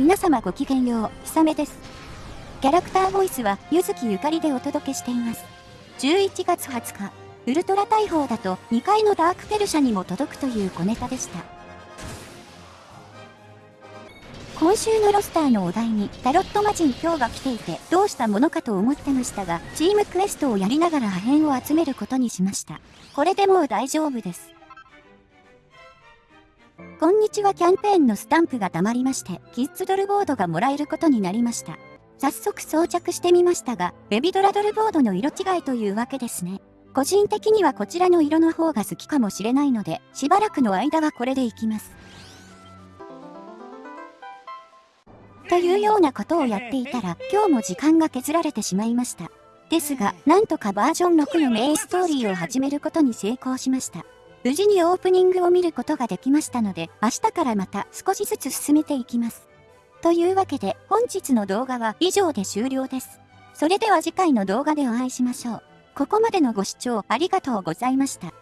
皆様ごきげんよう、ひさめです。キャラクターボイスは、ゆずきゆかりでお届けしています。11月20日、ウルトラ大砲だと2階のダークペルシャにも届くという小ネタでした。今週のロスターのお題にタロットマジン今日が来ていてどうしたものかと思ってましたが、チームクエストをやりながら破片を集めることにしました。これでもう大丈夫です。こんにちはキャンペーンのスタンプが溜まりまして、キッズドルボードがもらえることになりました。早速装着してみましたが、ベビドラドルボードの色違いというわけですね。個人的にはこちらの色の方が好きかもしれないので、しばらくの間はこれでいきます。というようなことをやっていたら、今日も時間が削られてしまいました。ですが、なんとかバージョン6のメインストーリーを始めることに成功しました。無事にオープニングを見ることができましたので、明日からまた少しずつ進めていきます。というわけで、本日の動画は以上で終了です。それでは次回の動画でお会いしましょう。ここまでのご視聴ありがとうございました。